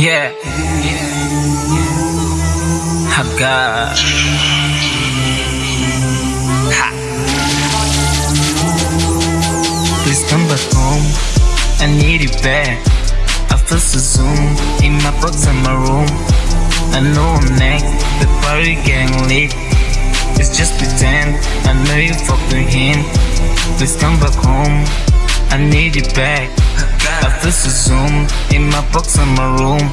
Yeah, I got. Ha. Please come back home. I need you back. I feel so zoom in my box in my room. I know I'm next. The party getting lit. It's just pretend. I know you fuck with him. Please come back home. I need you back. I feel so zoom in my box in my room.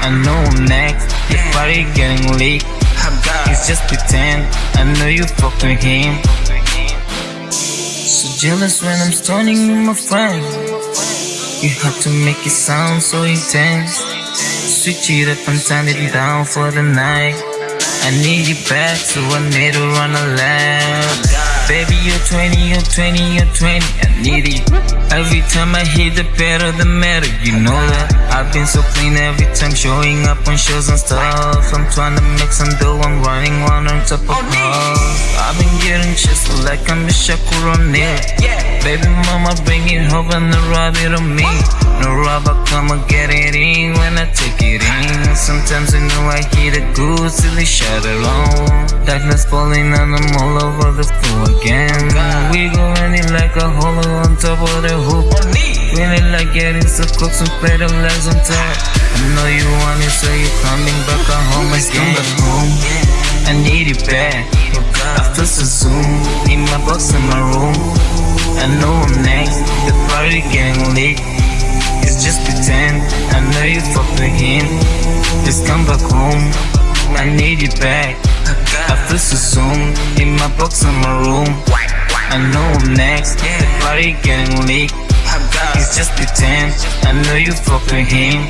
I know I'm next. The party getting lit. It's just pretend. I know you fuck with him. So jealous when I'm stoning my friend. You have to make it sound so intense. Switch it up and turn it down for the night. I need you back, so I need to run a lap. Baby, you're 20, you're 20, you're 20. I need it. Every time I hit the pedal, the metal, you know that. I've been so clean every time showing up on shows and stuff. I'm trying to make some dough, I'm running one on top of oh, cars. I've been getting chest like I'm a Shaquille O'Neal. Baby mama, bring it home and the rub it on me. No rubber, come and get it in when I take it in. Sometimes I know I hit a good silly shot alone. Darkness falling and I'm all over the floor again. We go running like a hollow on top of the hoop. Feeling like getting so close and play the legs on top. I know you want it, so you're coming back at home and come back home. I need you back. I feel so zoom in my box in my room. I know I'm next. The party getting lit. It's just pretend. I know you fuck with him. Just come back home. I need you back. I feel so soon in my box in my room. I know I'm next. The party getting lit. It's just pretend. I know you fuck with him.